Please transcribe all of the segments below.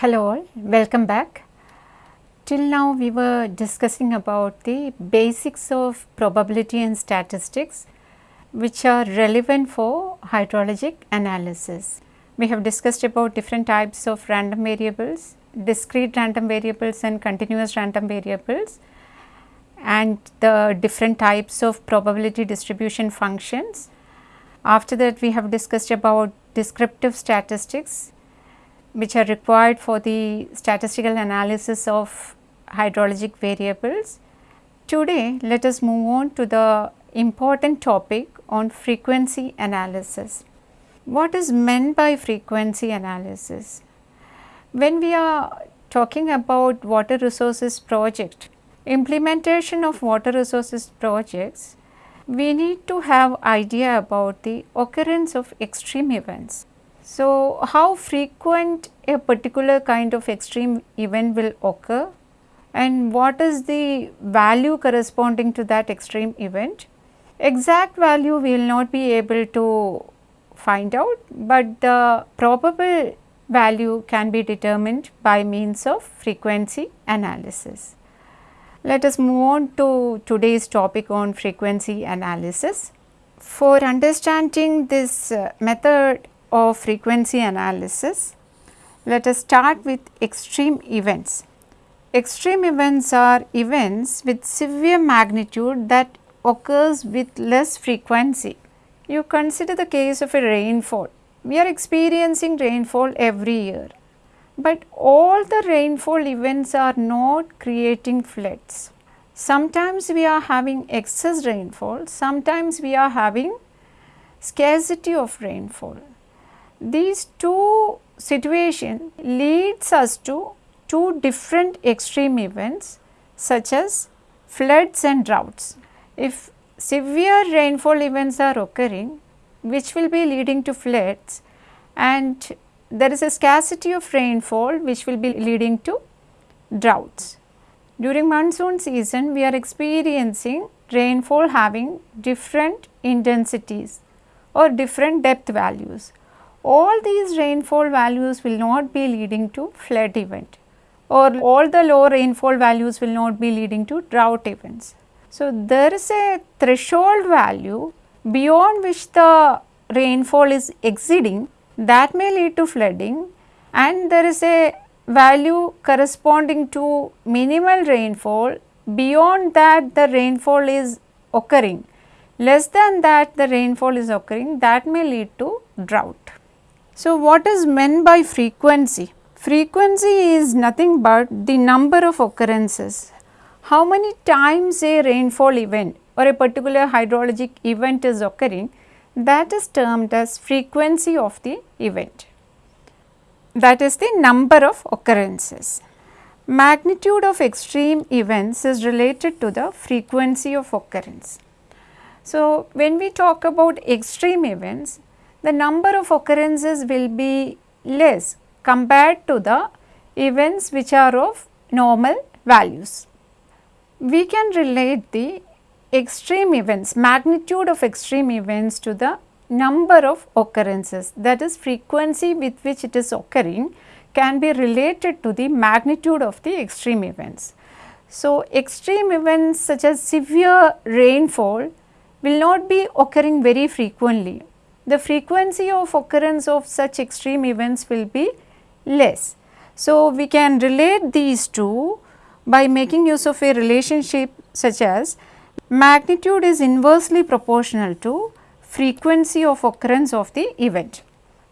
Hello all, welcome back. Till now we were discussing about the basics of probability and statistics which are relevant for hydrologic analysis. We have discussed about different types of random variables, discrete random variables and continuous random variables and the different types of probability distribution functions. After that we have discussed about descriptive statistics which are required for the statistical analysis of hydrologic variables. Today let us move on to the important topic on frequency analysis. What is meant by frequency analysis? When we are talking about water resources project, implementation of water resources projects, we need to have idea about the occurrence of extreme events. So, how frequent a particular kind of extreme event will occur and what is the value corresponding to that extreme event. Exact value we will not be able to find out, but the probable value can be determined by means of frequency analysis. Let us move on to today's topic on frequency analysis. For understanding this uh, method of frequency analysis, let us start with extreme events. Extreme events are events with severe magnitude that occurs with less frequency. You consider the case of a rainfall. We are experiencing rainfall every year, but all the rainfall events are not creating floods. Sometimes we are having excess rainfall, sometimes we are having scarcity of rainfall. These two situation leads us to two different extreme events such as floods and droughts. If severe rainfall events are occurring which will be leading to floods and there is a scarcity of rainfall which will be leading to droughts. During monsoon season we are experiencing rainfall having different intensities or different depth values all these rainfall values will not be leading to flood event or all the low rainfall values will not be leading to drought events. So, there is a threshold value beyond which the rainfall is exceeding that may lead to flooding and there is a value corresponding to minimal rainfall beyond that the rainfall is occurring less than that the rainfall is occurring that may lead to drought. So, what is meant by frequency? Frequency is nothing but the number of occurrences. How many times a rainfall event or a particular hydrologic event is occurring that is termed as frequency of the event. That is the number of occurrences. Magnitude of extreme events is related to the frequency of occurrence. So, when we talk about extreme events, the number of occurrences will be less compared to the events which are of normal values. We can relate the extreme events, magnitude of extreme events to the number of occurrences that is frequency with which it is occurring can be related to the magnitude of the extreme events. So, extreme events such as severe rainfall will not be occurring very frequently the frequency of occurrence of such extreme events will be less. So, we can relate these two by making use of a relationship such as magnitude is inversely proportional to frequency of occurrence of the event.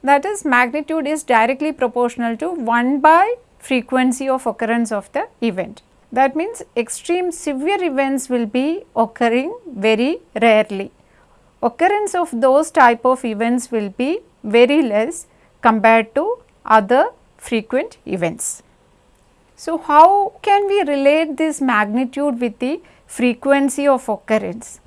That is magnitude is directly proportional to 1 by frequency of occurrence of the event. That means extreme severe events will be occurring very rarely occurrence of those type of events will be very less compared to other frequent events. So, how can we relate this magnitude with the frequency of occurrence?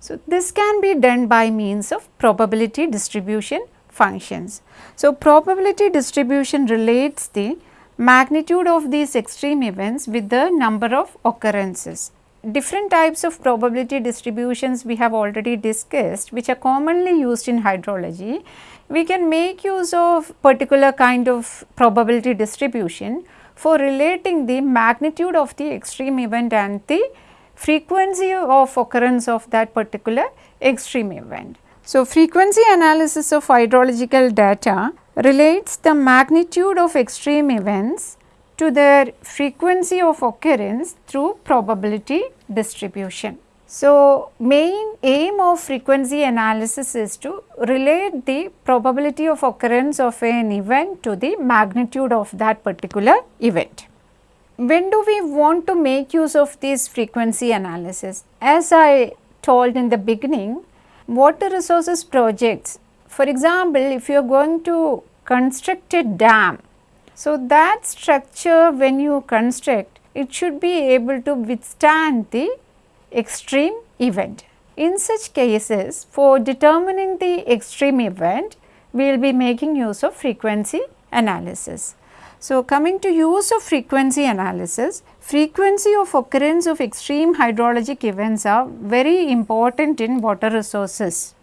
So, this can be done by means of probability distribution functions. So, probability distribution relates the magnitude of these extreme events with the number of occurrences. Different types of probability distributions we have already discussed which are commonly used in hydrology. We can make use of particular kind of probability distribution for relating the magnitude of the extreme event and the frequency of occurrence of that particular extreme event. So, frequency analysis of hydrological data relates the magnitude of extreme events to their frequency of occurrence through probability distribution. So, main aim of frequency analysis is to relate the probability of occurrence of an event to the magnitude of that particular event. When do we want to make use of this frequency analysis? As I told in the beginning, water resources projects, for example, if you are going to construct a dam, so that structure when you construct, it should be able to withstand the extreme event. In such cases, for determining the extreme event, we will be making use of frequency analysis. So, coming to use of frequency analysis, frequency of occurrence of extreme hydrologic events are very important in water resources.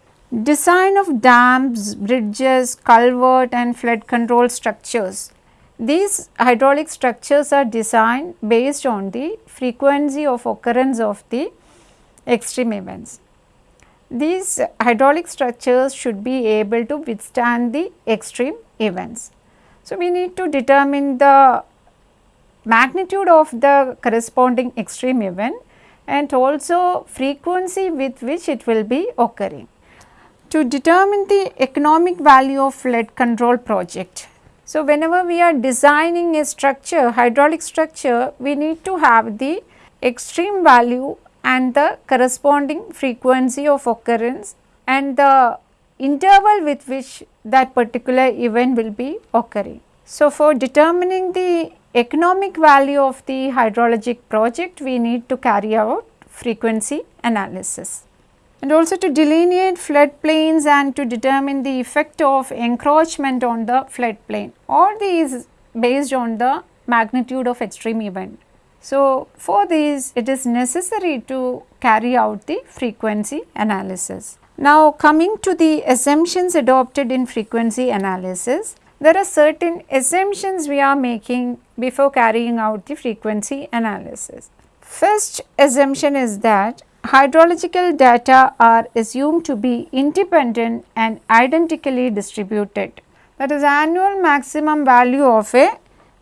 Design of dams, bridges, culvert and flood control structures. These hydraulic structures are designed based on the frequency of occurrence of the extreme events. These hydraulic structures should be able to withstand the extreme events. So, we need to determine the magnitude of the corresponding extreme event and also frequency with which it will be occurring. To determine the economic value of flood control project. So, whenever we are designing a structure, hydraulic structure, we need to have the extreme value and the corresponding frequency of occurrence and the interval with which that particular event will be occurring. So, for determining the economic value of the hydrologic project, we need to carry out frequency analysis. And also to delineate floodplains and to determine the effect of encroachment on the floodplain. All these based on the magnitude of extreme event. So, for these it is necessary to carry out the frequency analysis. Now, coming to the assumptions adopted in frequency analysis, there are certain assumptions we are making before carrying out the frequency analysis. First assumption is that hydrological data are assumed to be independent and identically distributed. That is annual maximum value of a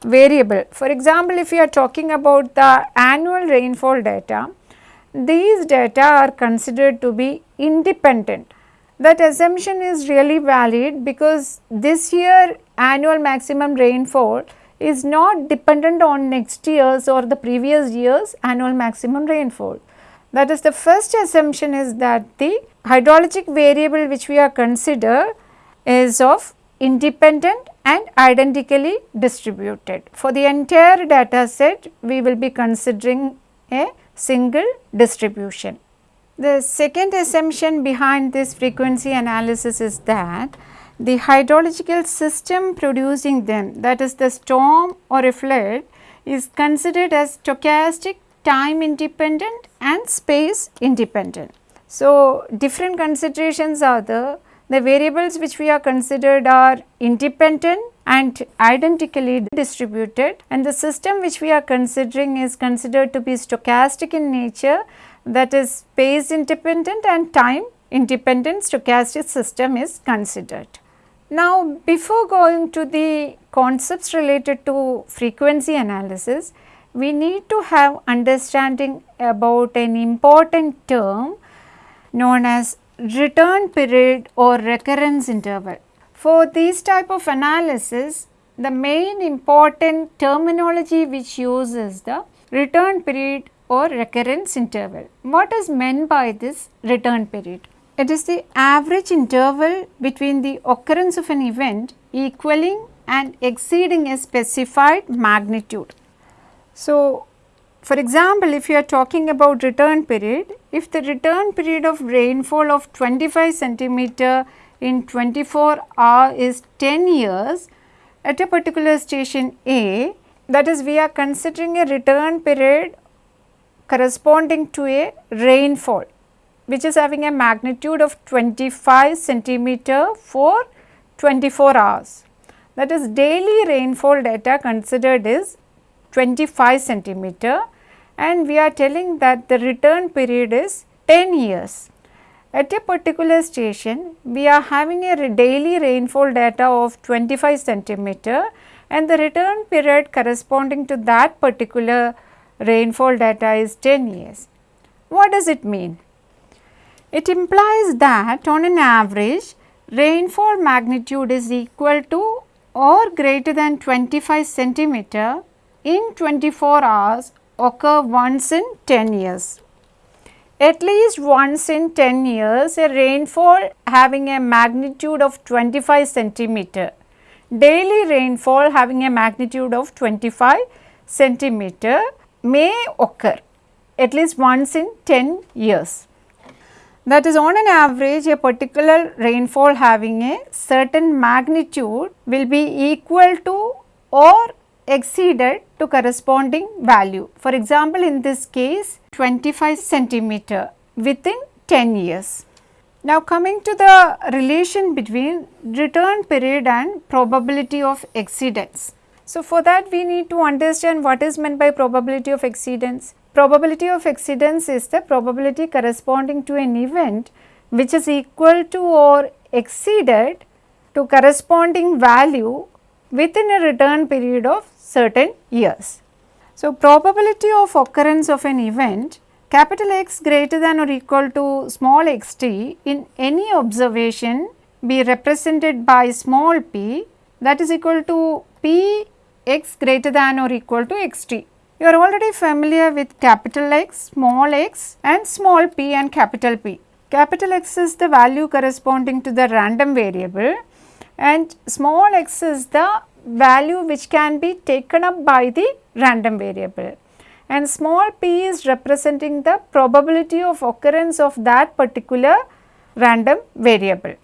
variable. For example, if you are talking about the annual rainfall data, these data are considered to be independent. That assumption is really valid because this year annual maximum rainfall is not dependent on next year's or the previous year's annual maximum rainfall. That is the first assumption is that the hydrologic variable which we are consider is of independent and identically distributed. For the entire data set, we will be considering a single distribution. The second assumption behind this frequency analysis is that the hydrological system producing them that is the storm or a flood is considered as stochastic, time independent and space independent. So, different considerations are the the variables which we are considered are independent and identically distributed and the system which we are considering is considered to be stochastic in nature that is space independent and time independent stochastic system is considered. Now, before going to the concepts related to frequency analysis, we need to have understanding about an important term known as return period or recurrence interval. For this type of analysis, the main important terminology which uses the return period or recurrence interval. What is meant by this return period? It is the average interval between the occurrence of an event equaling and exceeding a specified magnitude. So, for example, if you are talking about return period, if the return period of rainfall of 25 centimeter in 24 hour is 10 years at a particular station A, that is we are considering a return period corresponding to a rainfall which is having a magnitude of 25 centimeter for 24 hours. That is daily rainfall data considered is 25 centimeter and we are telling that the return period is 10 years. At a particular station, we are having a daily rainfall data of 25 centimeter and the return period corresponding to that particular rainfall data is 10 years. What does it mean? It implies that on an average rainfall magnitude is equal to or greater than 25 centimeter in 24 hours occur once in 10 years. At least once in 10 years a rainfall having a magnitude of 25 centimeter, daily rainfall having a magnitude of 25 centimeter may occur at least once in 10 years. That is on an average a particular rainfall having a certain magnitude will be equal to or exceeded to corresponding value. For example, in this case 25 centimeter within 10 years. Now coming to the relation between return period and probability of exceedance. So for that we need to understand what is meant by probability of exceedance. Probability of exceedance is the probability corresponding to an event which is equal to or exceeded to corresponding value within a return period of certain years. So, probability of occurrence of an event capital X greater than or equal to small x t in any observation be represented by small p that is equal to p x greater than or equal to x t. You are already familiar with capital X, small x and small p and capital P. Capital X is the value corresponding to the random variable and small x is the value which can be taken up by the random variable and small p is representing the probability of occurrence of that particular random variable.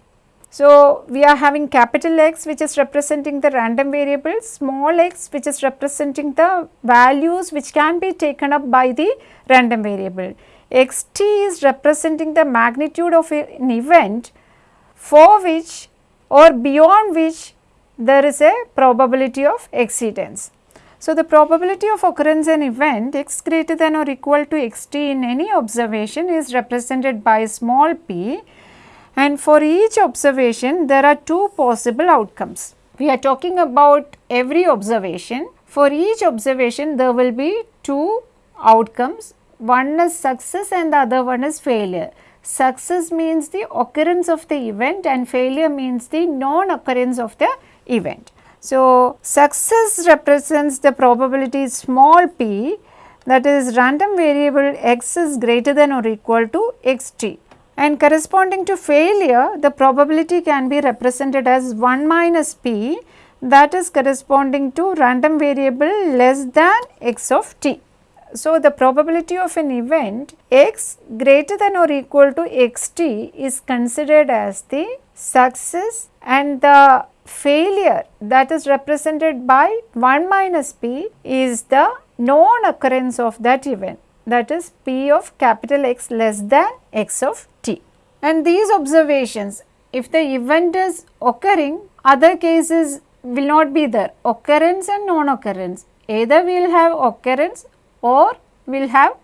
So, we are having capital X which is representing the random variable, small x which is representing the values which can be taken up by the random variable. xt is representing the magnitude of an event for which or beyond which there is a probability of exceedance. So, the probability of occurrence an event x greater than or equal to xt in any observation is represented by small p and for each observation there are two possible outcomes. We are talking about every observation. For each observation there will be two outcomes. One is success and the other one is failure. Success means the occurrence of the event and failure means the non-occurrence of the event. So, success represents the probability small p that is random variable x is greater than or equal to xt and corresponding to failure the probability can be represented as 1 minus p that is corresponding to random variable less than x of t. So, the probability of an event x greater than or equal to xt is considered as the success and the failure that is represented by 1 minus p is the non occurrence of that event that is p of capital X less than x of t. And these observations if the event is occurring other cases will not be there occurrence and non-occurrence either we will have occurrence or we will have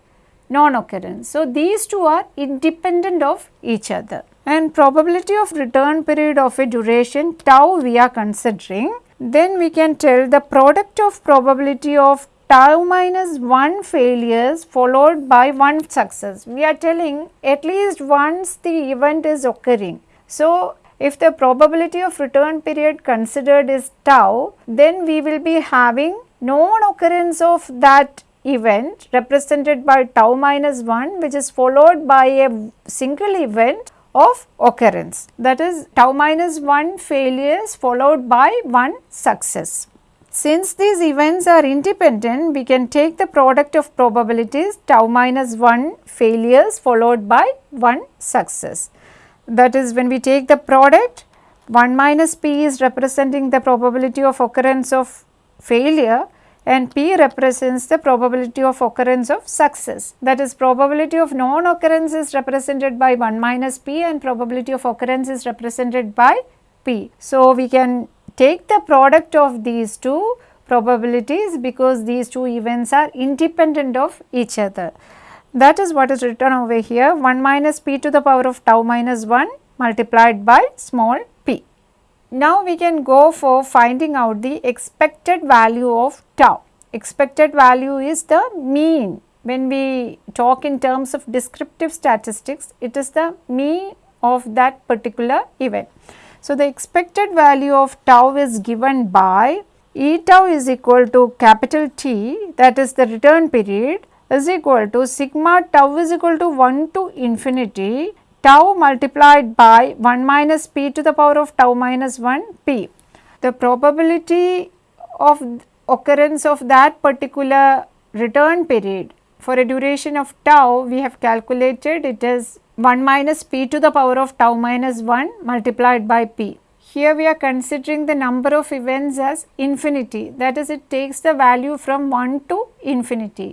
non-occurrence. So, these two are independent of each other and probability of return period of a duration tau we are considering then we can tell the product of probability of tau minus 1 failures followed by 1 success. We are telling at least once the event is occurring. So, if the probability of return period considered is tau, then we will be having non-occurrence of that event represented by tau minus 1 which is followed by a single event of occurrence that is tau minus 1 failures followed by 1 success. Since these events are independent, we can take the product of probabilities tau minus 1 failures followed by 1 success. That is when we take the product 1 minus p is representing the probability of occurrence of failure and p represents the probability of occurrence of success. That is probability of non-occurrence is represented by 1 minus p and probability of occurrence is represented by p. So, we can take the product of these two probabilities because these two events are independent of each other. That is what is written over here 1 minus p to the power of tau minus 1 multiplied by small. Now we can go for finding out the expected value of tau. Expected value is the mean. When we talk in terms of descriptive statistics, it is the mean of that particular event. So, the expected value of tau is given by E tau is equal to capital T that is the return period is equal to sigma tau is equal to 1 to infinity tau multiplied by 1 minus p to the power of tau minus 1 p. The probability of occurrence of that particular return period for a duration of tau we have calculated it is 1 minus p to the power of tau minus 1 multiplied by p. Here we are considering the number of events as infinity that is it takes the value from 1 to infinity.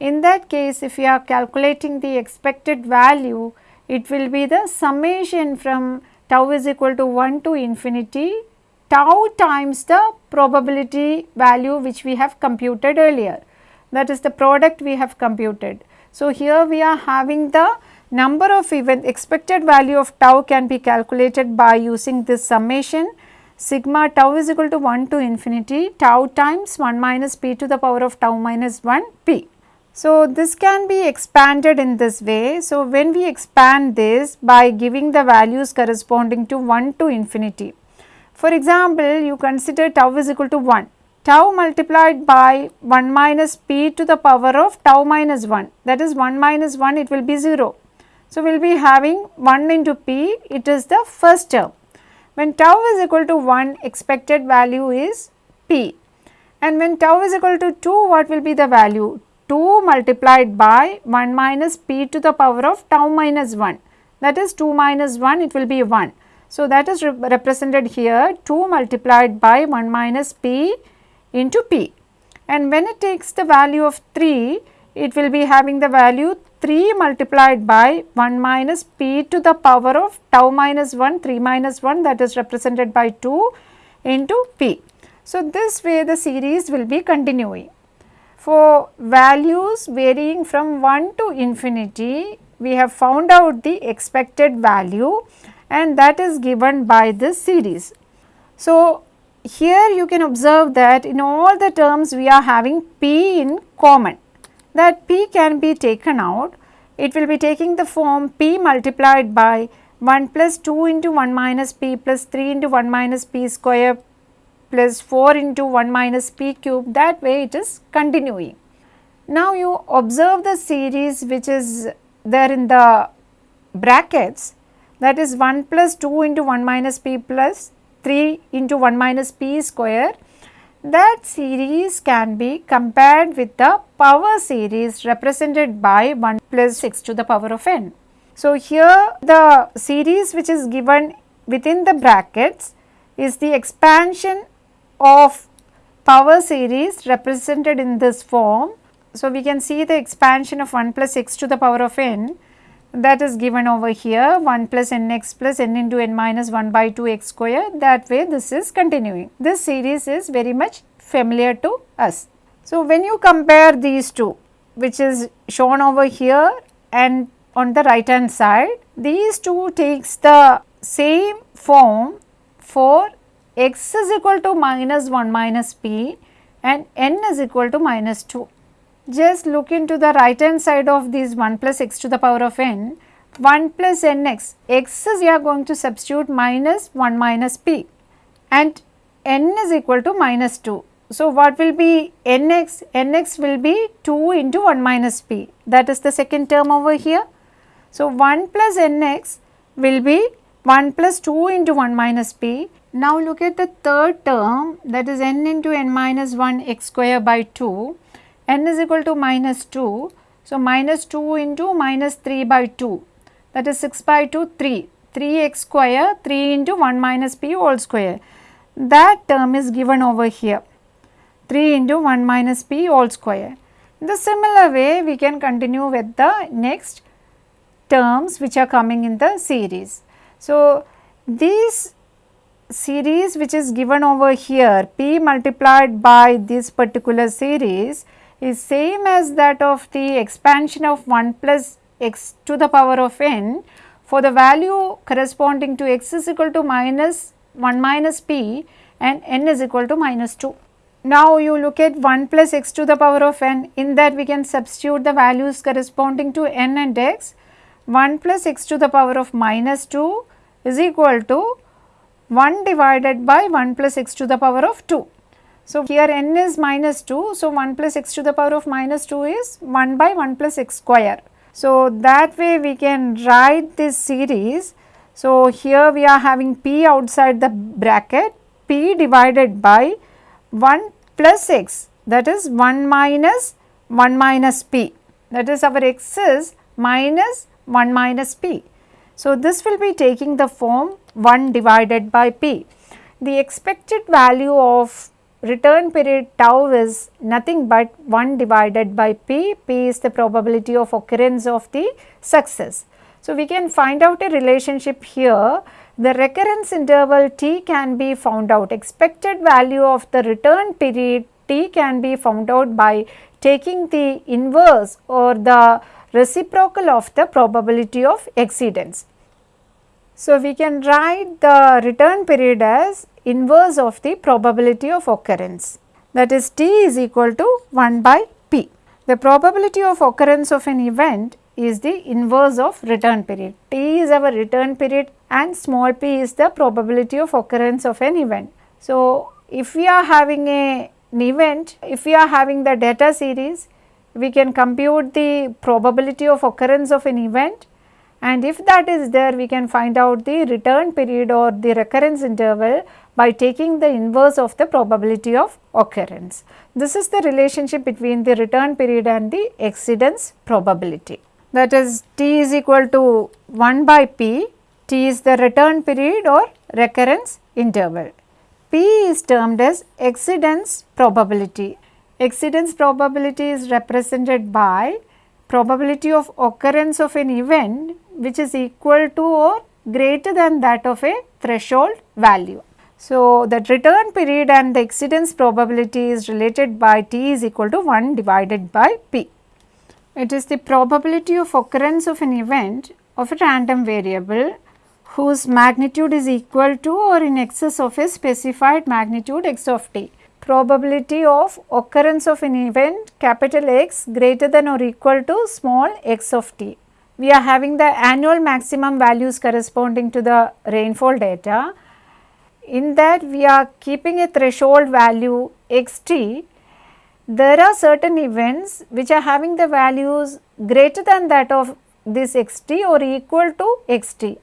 In that case if we are calculating the expected value it will be the summation from tau is equal to 1 to infinity tau times the probability value which we have computed earlier that is the product we have computed. So, here we are having the number of event expected value of tau can be calculated by using this summation sigma tau is equal to 1 to infinity tau times 1 minus p to the power of tau minus 1 p. So, this can be expanded in this way. So, when we expand this by giving the values corresponding to 1 to infinity. For example, you consider tau is equal to 1, tau multiplied by 1 minus p to the power of tau minus 1 that is 1 minus 1 it will be 0. So, we will be having 1 into p it is the first term. When tau is equal to 1 expected value is p and when tau is equal to 2 what will be the value 2 multiplied by 1 minus p to the power of tau minus 1 that is 2 minus 1 it will be 1. So, that is rep represented here 2 multiplied by 1 minus p into p and when it takes the value of 3 it will be having the value 3 multiplied by 1 minus p to the power of tau minus 1 3 minus 1 that is represented by 2 into p. So, this way the series will be continuing. For values varying from 1 to infinity, we have found out the expected value and that is given by this series. So, here you can observe that in all the terms we are having p in common that p can be taken out. It will be taking the form p multiplied by 1 plus 2 into 1 minus p plus 3 into 1 minus p square plus 4 into 1 minus p cube that way it is continuing. Now you observe the series which is there in the brackets that is 1 plus 2 into 1 minus p plus 3 into 1 minus p square that series can be compared with the power series represented by 1 plus 6 to the power of n. So, here the series which is given within the brackets is the expansion of power series represented in this form. So, we can see the expansion of 1 plus x to the power of n that is given over here 1 plus n x plus n into n minus 1 by 2 x square that way this is continuing. This series is very much familiar to us. So, when you compare these two which is shown over here and on the right hand side these two takes the same form for x is equal to minus 1 minus p and n is equal to minus 2. Just look into the right hand side of these 1 plus x to the power of n, 1 plus nx, x is we are going to substitute minus 1 minus p and n is equal to minus 2. So, what will be nx? nx will be 2 into 1 minus p that is the second term over here. So, 1 plus nx will be 1 plus 2 into 1 minus p now look at the third term that is n into n minus 1 x square by 2, n is equal to minus 2. So, minus 2 into minus 3 by 2 that is 6 by 2 3, 3 x square 3 into 1 minus p whole square that term is given over here. 3 into 1 minus p all square. In the similar way we can continue with the next terms which are coming in the series. So, these series which is given over here p multiplied by this particular series is same as that of the expansion of 1 plus x to the power of n for the value corresponding to x is equal to minus 1 minus p and n is equal to minus 2. Now you look at 1 plus x to the power of n in that we can substitute the values corresponding to n and x 1 plus x to the power of minus 2 is equal to 1 divided by 1 plus x to the power of 2. So, here n is minus 2. So, 1 plus x to the power of minus 2 is 1 by 1 plus x square. So, that way we can write this series. So, here we are having p outside the bracket p divided by 1 plus x that is 1 minus 1 minus p that is our x is minus 1 minus p. So, this will be taking the form 1 divided by p. The expected value of return period tau is nothing but 1 divided by p, p is the probability of occurrence of the success. So, we can find out a relationship here the recurrence interval t can be found out expected value of the return period t can be found out by taking the inverse or the reciprocal of the probability of exceedance. So, we can write the return period as inverse of the probability of occurrence that is t is equal to 1 by p. The probability of occurrence of an event is the inverse of return period. t is our return period and small p is the probability of occurrence of an event. So, if we are having a, an event, if we are having the data series, we can compute the probability of occurrence of an event and if that is there we can find out the return period or the recurrence interval by taking the inverse of the probability of occurrence. This is the relationship between the return period and the exceedance probability. That is t is equal to 1 by p, t is the return period or recurrence interval. P is termed as exceedance probability. Exceedance probability is represented by probability of occurrence of an event which is equal to or greater than that of a threshold value. So, the return period and the exceedance probability is related by t is equal to 1 divided by p. It is the probability of occurrence of an event of a random variable whose magnitude is equal to or in excess of a specified magnitude x of t. Probability of occurrence of an event capital X greater than or equal to small x of t we are having the annual maximum values corresponding to the rainfall data. In that we are keeping a threshold value xt. There are certain events which are having the values greater than that of this xt or equal to xt.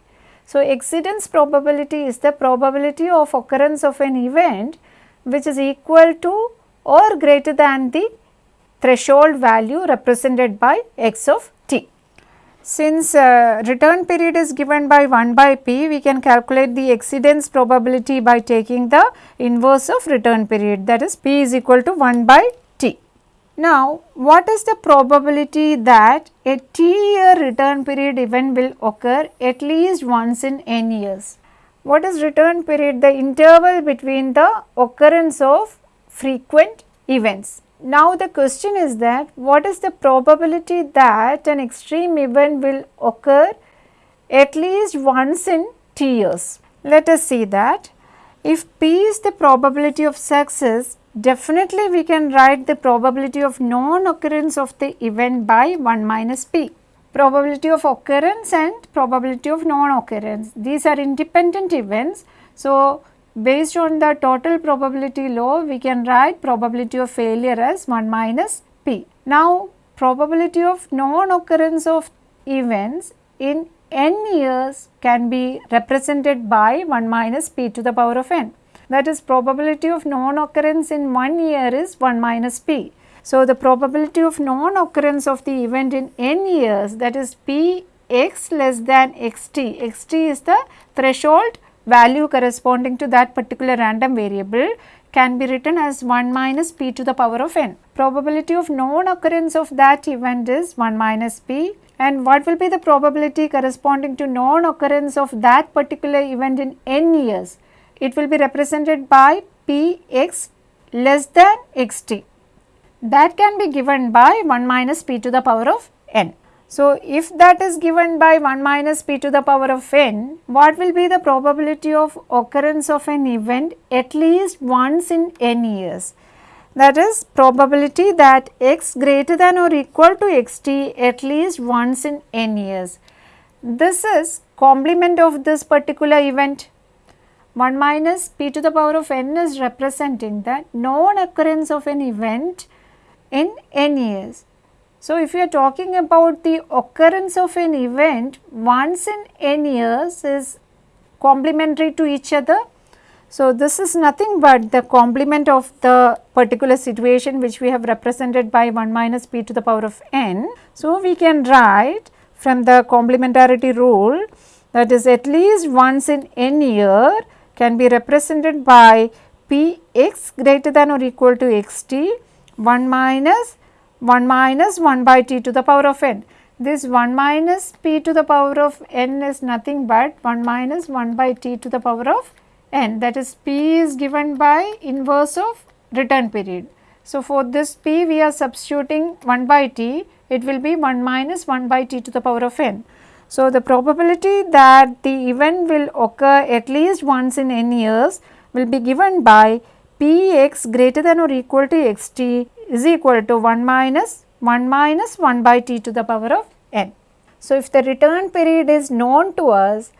So, exceedance probability is the probability of occurrence of an event which is equal to or greater than the threshold value represented by x of t. since uh, return period is given by 1 by p, we can calculate the exceedance probability by taking the inverse of return period that is p is equal to 1 by t. Now, what is the probability that a t year return period event will occur at least once in n years? What is return period? The interval between the occurrence of frequent events. Now the question is that what is the probability that an extreme event will occur at least once in t years. Let us see that if p is the probability of success definitely we can write the probability of non-occurrence of the event by 1 minus p. Probability of occurrence and probability of non-occurrence these are independent events. So, Based on the total probability law, we can write probability of failure as 1 minus p. Now, probability of non-occurrence of events in n years can be represented by 1 minus p to the power of n. That is probability of non-occurrence in 1 year is 1 minus p. So, the probability of non-occurrence of the event in n years that is p x less than x t, x t is the threshold value corresponding to that particular random variable can be written as 1 minus p to the power of n. Probability of non occurrence of that event is 1 minus p and what will be the probability corresponding to non occurrence of that particular event in n years? It will be represented by p x less than x t that can be given by 1 minus p to the power of n. So, if that is given by 1 minus p to the power of n, what will be the probability of occurrence of an event at least once in n years? That is probability that x greater than or equal to xt at least once in n years. This is complement of this particular event. 1 minus p to the power of n is representing the non occurrence of an event in n years. So, if you are talking about the occurrence of an event once in n years is complementary to each other. So, this is nothing but the complement of the particular situation which we have represented by 1 minus p to the power of n. So, we can write from the complementarity rule that is at least once in n year can be represented by p x greater than or equal to x t 1 minus 1 minus 1 by t to the power of n. This 1 minus p to the power of n is nothing but 1 minus 1 by t to the power of n that is p is given by inverse of return period. So, for this p we are substituting 1 by t it will be 1 minus 1 by t to the power of n. So, the probability that the event will occur at least once in n years will be given by p x greater than or equal to x t is equal to 1 minus 1 minus 1 by t to the power of n. So, if the return period is known to us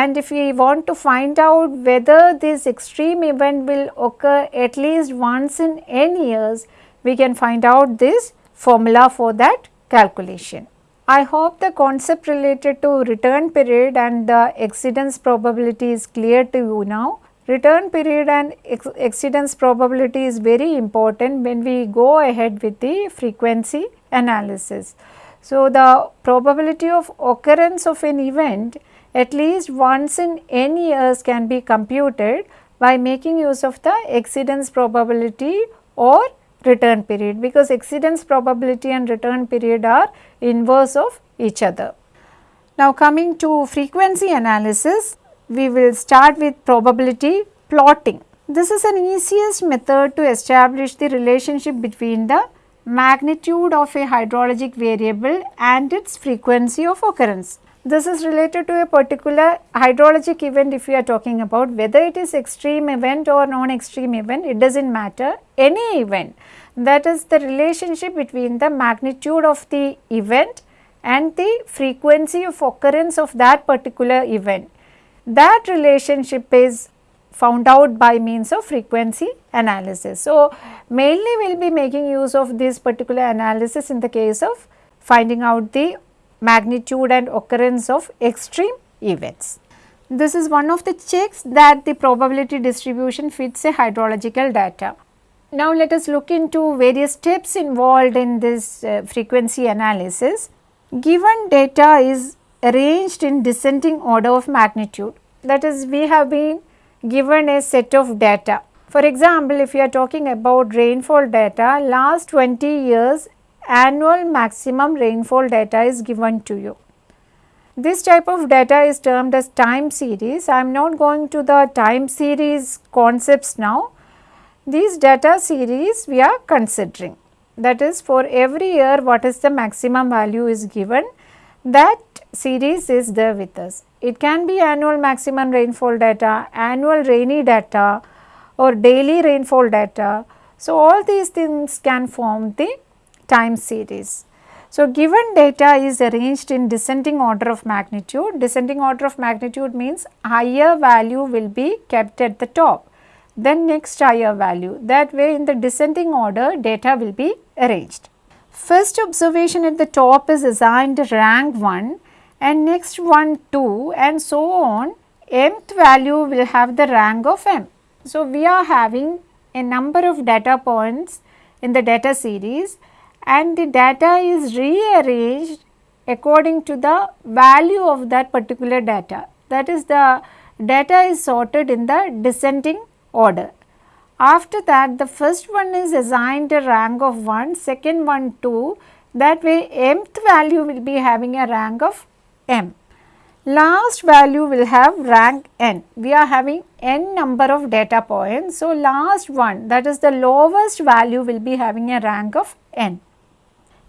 and if we want to find out whether this extreme event will occur at least once in n years, we can find out this formula for that calculation. I hope the concept related to return period and the exceedance probability is clear to you now. Return period and ex exceedance probability is very important when we go ahead with the frequency analysis. So, the probability of occurrence of an event at least once in n years can be computed by making use of the exceedance probability or return period because exceedance probability and return period are inverse of each other. Now coming to frequency analysis, we will start with probability plotting. This is an easiest method to establish the relationship between the magnitude of a hydrologic variable and its frequency of occurrence. This is related to a particular hydrologic event if we are talking about whether it is extreme event or non-extreme event it does not matter any event that is the relationship between the magnitude of the event and the frequency of occurrence of that particular event that relationship is found out by means of frequency analysis. So, mainly we will be making use of this particular analysis in the case of finding out the magnitude and occurrence of extreme events. This is one of the checks that the probability distribution fits a hydrological data. Now, let us look into various steps involved in this uh, frequency analysis. Given data is arranged in descending order of magnitude. That is we have been given a set of data. For example, if you are talking about rainfall data, last 20 years annual maximum rainfall data is given to you. This type of data is termed as time series. I am not going to the time series concepts now. These data series we are considering. That is for every year what is the maximum value is given that series is there with us. It can be annual maximum rainfall data, annual rainy data or daily rainfall data. So, all these things can form the time series. So, given data is arranged in descending order of magnitude, descending order of magnitude means higher value will be kept at the top, then next higher value. That way in the descending order data will be arranged. First observation at the top is assigned rank 1 and next one 2 and so on mth value will have the rank of m. So, we are having a number of data points in the data series and the data is rearranged according to the value of that particular data. That is the data is sorted in the descending order. After that the first one is assigned a rank of 1, second one 2 that way mth value will be having a rank of m. Last value will have rank n. We are having n number of data points. So, last one that is the lowest value will be having a rank of n.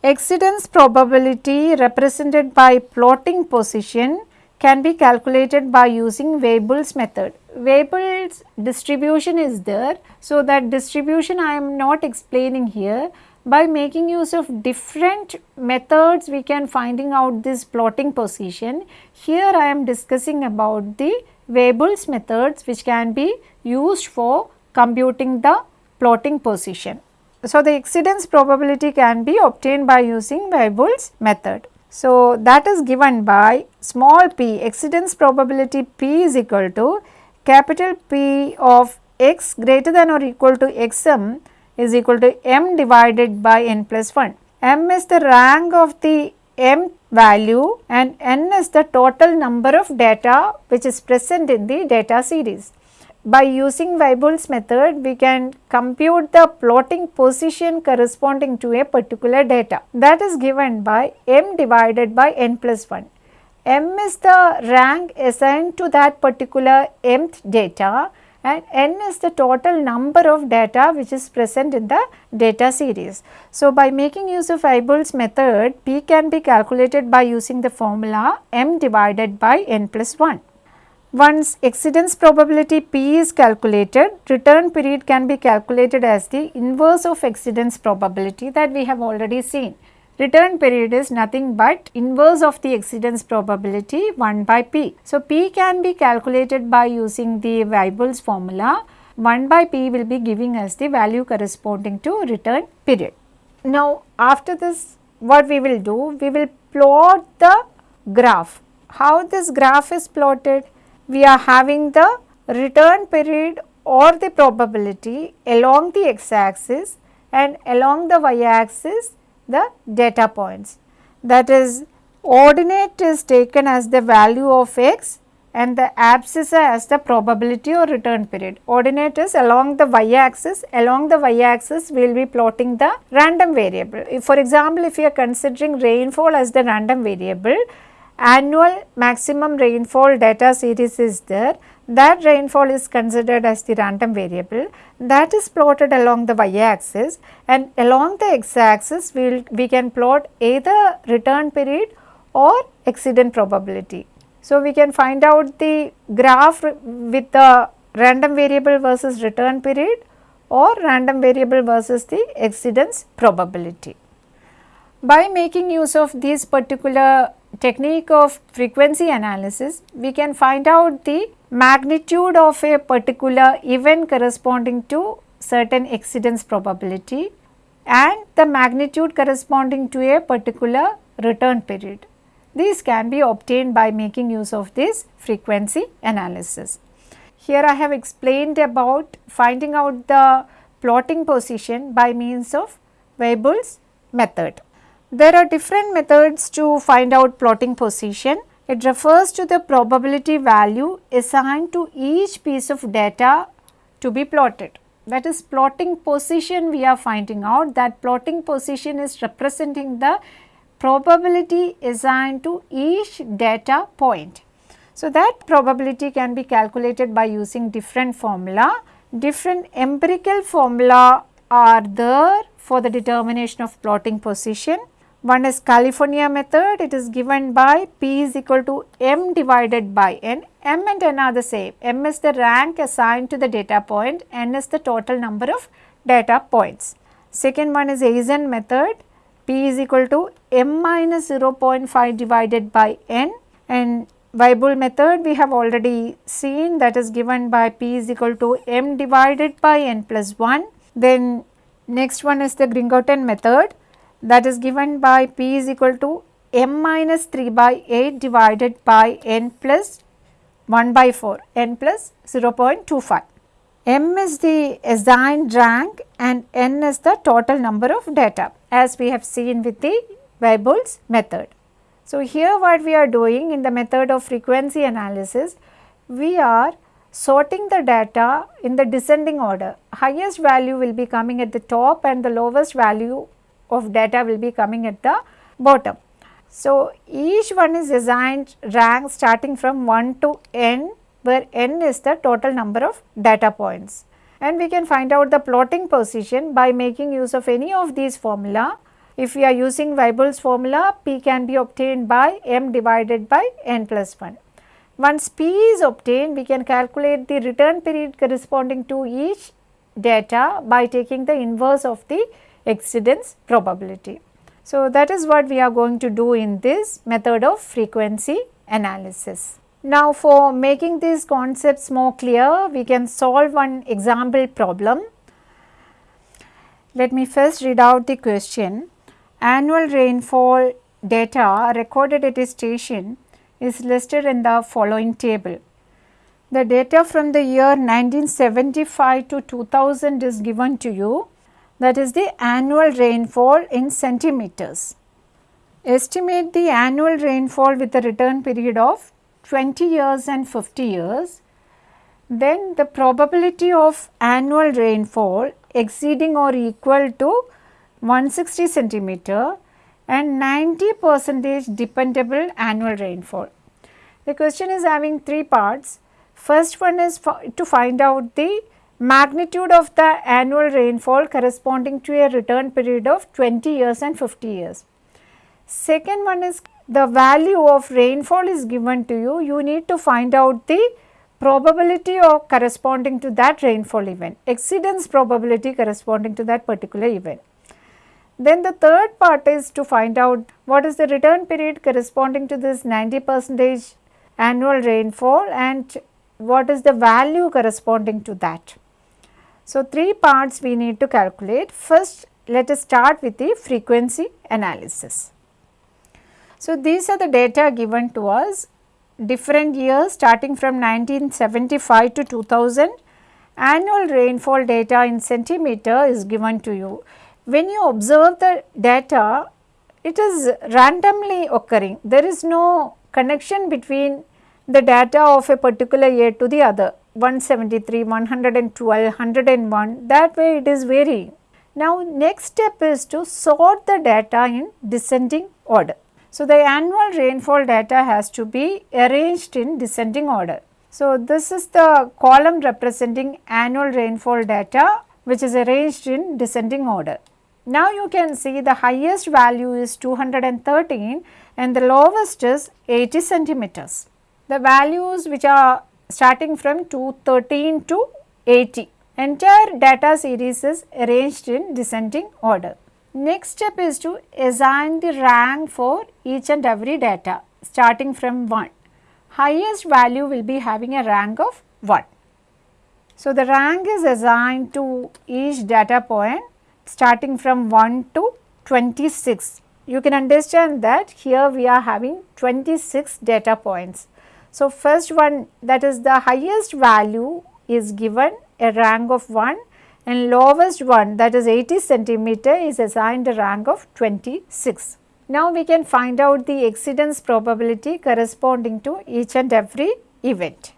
Exceedance probability represented by plotting position can be calculated by using Weibull's method. Weibull's distribution is there. So, that distribution I am not explaining here by making use of different methods we can finding out this plotting position. Here I am discussing about the Weibull's methods which can be used for computing the plotting position. So, the exceedance probability can be obtained by using Weibull's method. So, that is given by small p exceedance probability p is equal to capital P of x greater than or equal to xm is equal to m divided by n plus 1. m is the rank of the m value and n is the total number of data which is present in the data series. By using Weibull's method, we can compute the plotting position corresponding to a particular data. That is given by m divided by n plus 1. m is the rank assigned to that particular mth data and n is the total number of data which is present in the data series. So, by making use of Weibull's method p can be calculated by using the formula m divided by n plus 1. Once exceedance probability p is calculated, return period can be calculated as the inverse of exceedance probability that we have already seen. Return period is nothing but inverse of the exceedance probability 1 by p. So, p can be calculated by using the Weibull's formula 1 by p will be giving us the value corresponding to return period. Now, after this what we will do? We will plot the graph. How this graph is plotted? We are having the return period or the probability along the x axis and along the y axis the data points. That is ordinate is taken as the value of x and the abscissa as the probability or return period. Ordinate is along the y axis, along the y axis we will be plotting the random variable. If for example, if you are considering rainfall as the random variable, annual maximum rainfall data series is there that rainfall is considered as the random variable that is plotted along the y axis and along the x axis we will we can plot either return period or exceedance probability. So, we can find out the graph with the random variable versus return period or random variable versus the exceedance probability. By making use of this particular technique of frequency analysis, we can find out the magnitude of a particular event corresponding to certain exceedance probability and the magnitude corresponding to a particular return period. These can be obtained by making use of this frequency analysis. Here I have explained about finding out the plotting position by means of Weibull's method. There are different methods to find out plotting position. It refers to the probability value assigned to each piece of data to be plotted. That is plotting position we are finding out that plotting position is representing the probability assigned to each data point. So, that probability can be calculated by using different formula. Different empirical formula are there for the determination of plotting position. One is California method, it is given by P is equal to M divided by N. M and N are the same. M is the rank assigned to the data point, N is the total number of data points. Second one is Hazen method, P is equal to M minus 0.5 divided by N and Weibull method we have already seen that is given by P is equal to M divided by N plus 1. Then next one is the Gringorten method that is given by p is equal to m minus 3 by 8 divided by n plus 1 by 4 n plus 0.25. m is the assigned rank and n is the total number of data as we have seen with the Weibull's method. So, here what we are doing in the method of frequency analysis, we are sorting the data in the descending order. Highest value will be coming at the top and the lowest value of data will be coming at the bottom. So, each one is assigned rank starting from 1 to n where n is the total number of data points. And we can find out the plotting position by making use of any of these formula. If we are using Weibull's formula, p can be obtained by m divided by n plus 1. Once p is obtained, we can calculate the return period corresponding to each data by taking the inverse of the exceedance probability. So, that is what we are going to do in this method of frequency analysis. Now, for making these concepts more clear, we can solve one example problem. Let me first read out the question. Annual rainfall data recorded at a station is listed in the following table. The data from the year 1975 to 2000 is given to you that is the annual rainfall in centimeters. Estimate the annual rainfall with a return period of 20 years and 50 years. Then the probability of annual rainfall exceeding or equal to 160 centimeter and 90 percentage dependable annual rainfall. The question is having three parts. First one is to find out the magnitude of the annual rainfall corresponding to a return period of 20 years and 50 years. Second one is the value of rainfall is given to you, you need to find out the probability of corresponding to that rainfall event, exceedance probability corresponding to that particular event. Then the third part is to find out what is the return period corresponding to this 90 percentage annual rainfall and what is the value corresponding to that. So, three parts we need to calculate. First, let us start with the frequency analysis. So, these are the data given to us different years starting from 1975 to 2000 annual rainfall data in centimeter is given to you. When you observe the data it is randomly occurring there is no connection between the data of a particular year to the other 173, 112, 101 that way it is varying. Now next step is to sort the data in descending order. So the annual rainfall data has to be arranged in descending order. So this is the column representing annual rainfall data which is arranged in descending order. Now you can see the highest value is 213 and the lowest is 80 centimeters. The values which are starting from 213 to 80. Entire data series is arranged in descending order. Next step is to assign the rank for each and every data starting from 1. Highest value will be having a rank of 1. So, the rank is assigned to each data point starting from 1 to 26. You can understand that here we are having 26 data points. So, first one that is the highest value is given a rank of 1 and lowest one that is 80 centimeter is assigned a rank of 26. Now, we can find out the exceedance probability corresponding to each and every event.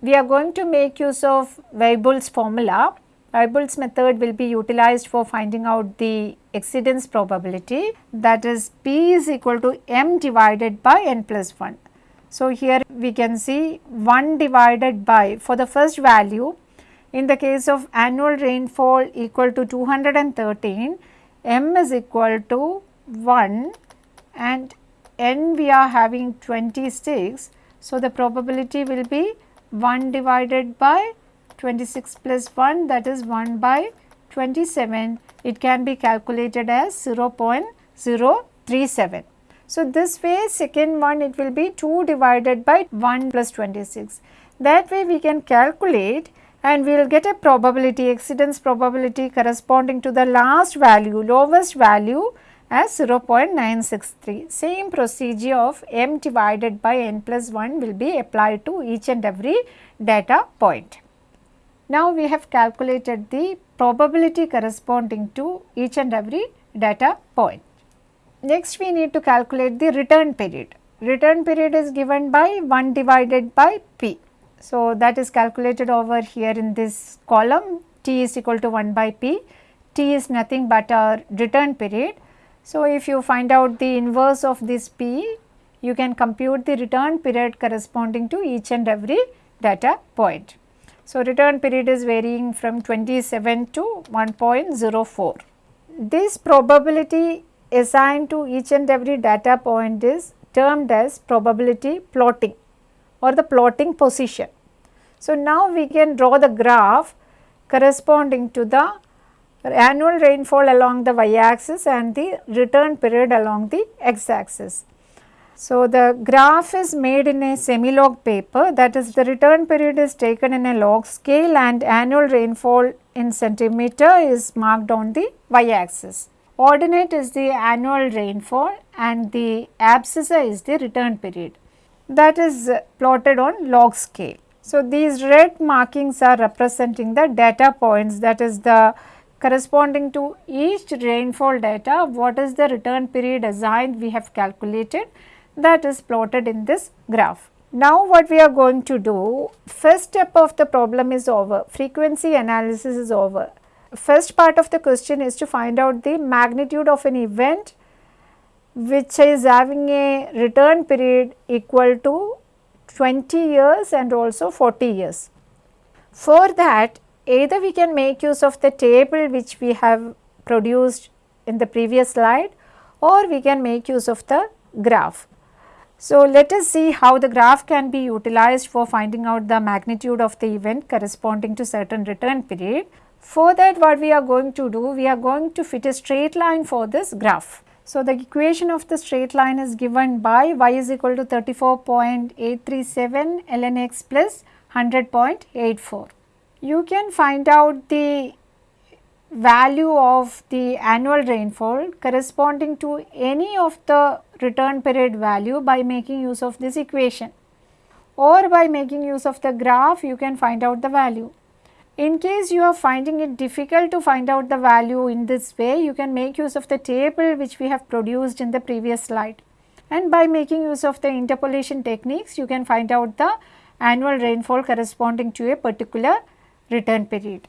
We are going to make use of Weibull's formula. Weibull's method will be utilized for finding out the exceedance probability that is P is equal to m divided by n plus 1. So, here we can see 1 divided by for the first value in the case of annual rainfall equal to 213 m is equal to 1 and n we are having 26. So, the probability will be 1 divided by 26 plus 1 that is 1 by 27 it can be calculated as 0.037. So, this way second one it will be 2 divided by 1 plus 26. That way we can calculate and we will get a probability exceedance probability corresponding to the last value lowest value as 0.963. Same procedure of m divided by n plus 1 will be applied to each and every data point. Now, we have calculated the probability corresponding to each and every data point. Next we need to calculate the return period. Return period is given by 1 divided by p. So, that is calculated over here in this column t is equal to 1 by p, t is nothing but our return period. So, if you find out the inverse of this p, you can compute the return period corresponding to each and every data point. So, return period is varying from 27 to 1.04. This probability assigned to each and every data point is termed as probability plotting or the plotting position. So, now we can draw the graph corresponding to the annual rainfall along the y axis and the return period along the x axis. So, the graph is made in a semi-log paper that is the return period is taken in a log scale and annual rainfall in centimeter is marked on the y axis. Ordinate is the annual rainfall and the abscissa is the return period that is plotted on log scale. So, these red markings are representing the data points that is the corresponding to each rainfall data what is the return period assigned we have calculated that is plotted in this graph. Now what we are going to do, first step of the problem is over, frequency analysis is over. First part of the question is to find out the magnitude of an event which is having a return period equal to 20 years and also 40 years. For that either we can make use of the table which we have produced in the previous slide or we can make use of the graph. So, let us see how the graph can be utilized for finding out the magnitude of the event corresponding to certain return period. For that what we are going to do, we are going to fit a straight line for this graph. So, the equation of the straight line is given by y is equal to 34.837 ln x plus 100.84. You can find out the value of the annual rainfall corresponding to any of the return period value by making use of this equation or by making use of the graph you can find out the value. In case you are finding it difficult to find out the value in this way you can make use of the table which we have produced in the previous slide and by making use of the interpolation techniques you can find out the annual rainfall corresponding to a particular return period.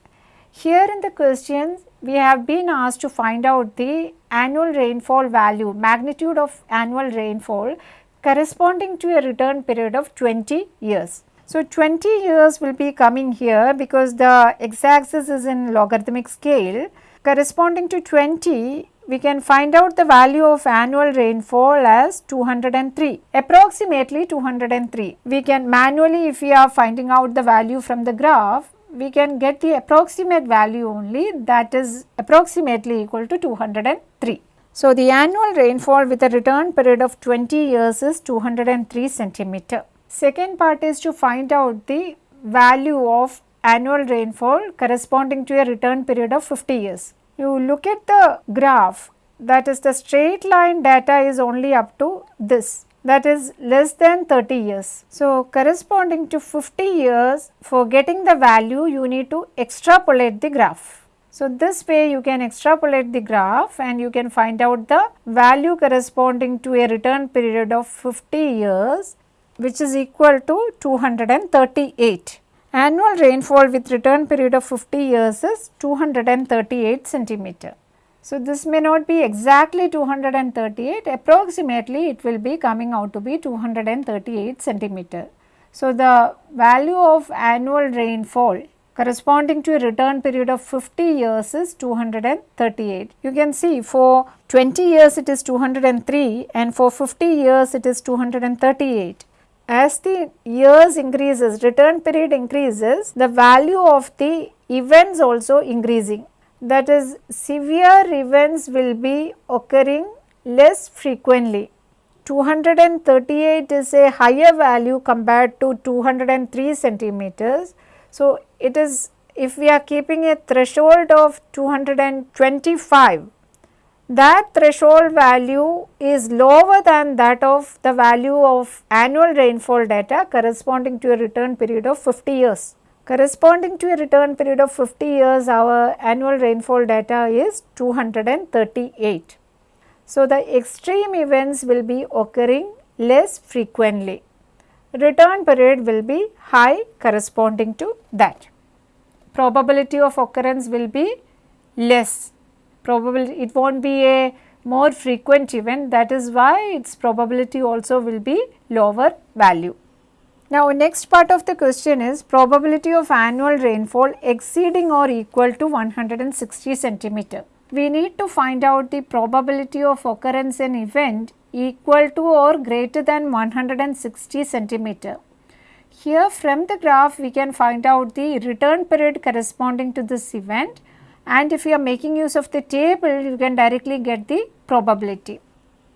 Here in the questions we have been asked to find out the annual rainfall value, magnitude of annual rainfall corresponding to a return period of 20 years. So, 20 years will be coming here because the x axis is in logarithmic scale corresponding to 20 we can find out the value of annual rainfall as 203 approximately 203 we can manually if we are finding out the value from the graph we can get the approximate value only that is approximately equal to 203. So, the annual rainfall with a return period of 20 years is 203 centimeter. Second part is to find out the value of annual rainfall corresponding to a return period of 50 years. You look at the graph that is the straight line data is only up to this that is less than 30 years. So, corresponding to 50 years for getting the value you need to extrapolate the graph. So, this way you can extrapolate the graph and you can find out the value corresponding to a return period of 50 years which is equal to 238. Annual rainfall with return period of 50 years is 238 centimeter. So, this may not be exactly 238 approximately it will be coming out to be 238 centimeter. So, the value of annual rainfall corresponding to a return period of 50 years is 238. You can see for 20 years it is 203 and for 50 years it is 238. As the years increases, return period increases, the value of the events also increasing that is severe events will be occurring less frequently. 238 is a higher value compared to 203 centimeters. So, it is if we are keeping a threshold of 225 that threshold value is lower than that of the value of annual rainfall data corresponding to a return period of 50 years. Corresponding to a return period of 50 years, our annual rainfall data is 238. So, the extreme events will be occurring less frequently. return period will be high corresponding to that. Probability of occurrence will be less, probability it not be a more frequent event that is why its probability also will be lower value. Now next part of the question is probability of annual rainfall exceeding or equal to 160 centimeter. We need to find out the probability of occurrence in event equal to or greater than 160 centimeter. Here from the graph we can find out the return period corresponding to this event and if you are making use of the table you can directly get the probability.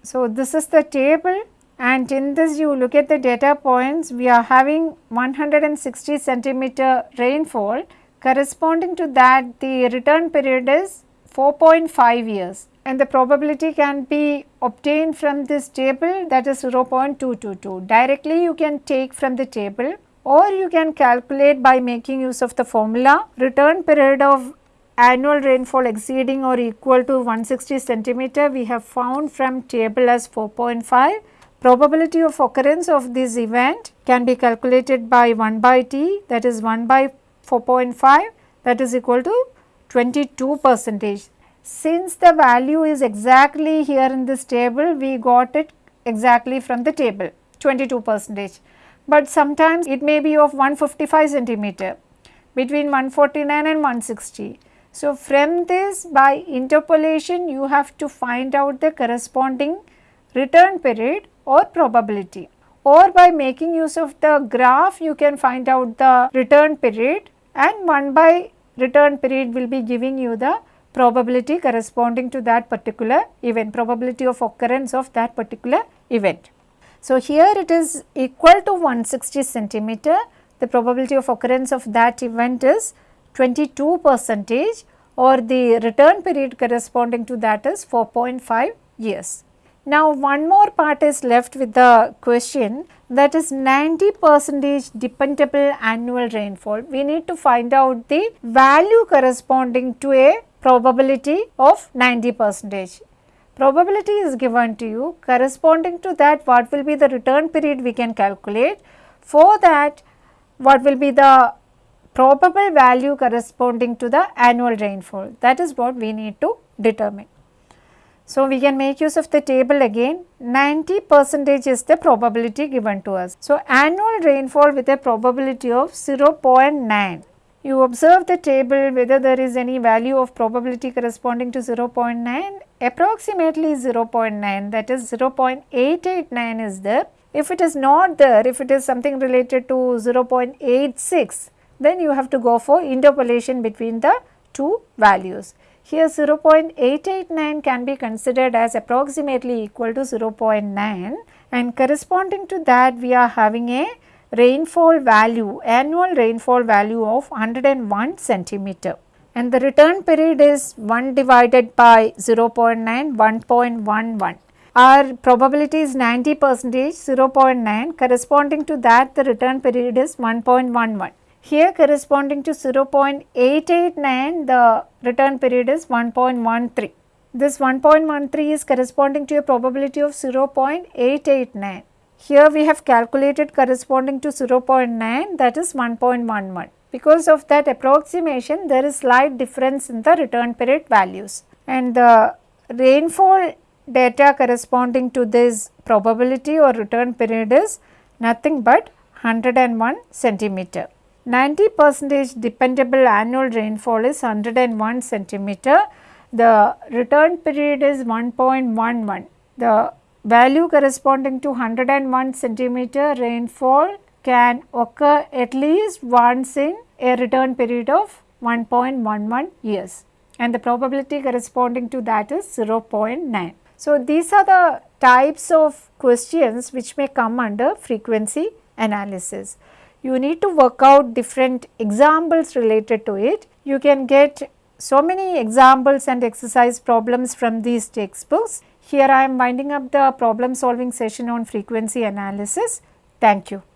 So this is the table and in this you look at the data points we are having 160 centimeter rainfall corresponding to that the return period is 4.5 years and the probability can be obtained from this table that is 0.222. Directly you can take from the table or you can calculate by making use of the formula return period of annual rainfall exceeding or equal to 160 centimeter we have found from table as 4.5 Probability of occurrence of this event can be calculated by 1 by t that is 1 by 4.5 that is equal to 22 percentage. Since the value is exactly here in this table, we got it exactly from the table 22 percentage. But sometimes it may be of 155 centimeter between 149 and 160. So, from this by interpolation you have to find out the corresponding return period or probability or by making use of the graph you can find out the return period and 1 by return period will be giving you the probability corresponding to that particular event, probability of occurrence of that particular event. So, here it is equal to 160 centimeter, the probability of occurrence of that event is 22 percentage or the return period corresponding to that is 4.5 years. Now, one more part is left with the question that is 90 percentage dependable annual rainfall. We need to find out the value corresponding to a probability of 90 percentage. Probability is given to you corresponding to that what will be the return period we can calculate. For that what will be the probable value corresponding to the annual rainfall that is what we need to determine. So, we can make use of the table again 90 percentage is the probability given to us. So, annual rainfall with a probability of 0.9. You observe the table whether there is any value of probability corresponding to 0.9 approximately 0.9 that is 0.889 is there. If it is not there if it is something related to 0.86 then you have to go for interpolation between the two values. Here 0.889 can be considered as approximately equal to 0.9 and corresponding to that we are having a rainfall value, annual rainfall value of 101 centimeter and the return period is 1 divided by 0.9 1.11. Our probability is 90 percentage 0.9 corresponding to that the return period is 1.11. Here corresponding to 0.889 the return period is 1.13. This 1.13 is corresponding to a probability of 0.889. Here we have calculated corresponding to 0.9 that is 1.11. Because of that approximation there is slight difference in the return period values and the rainfall data corresponding to this probability or return period is nothing but 101 centimeter. 90 percentage dependable annual rainfall is 101 centimeter. The return period is 1.11. The value corresponding to 101 centimeter rainfall can occur at least once in a return period of 1.11 years and the probability corresponding to that is 0.9. So, these are the types of questions which may come under frequency analysis you need to work out different examples related to it. You can get so many examples and exercise problems from these textbooks. Here I am winding up the problem solving session on frequency analysis. Thank you.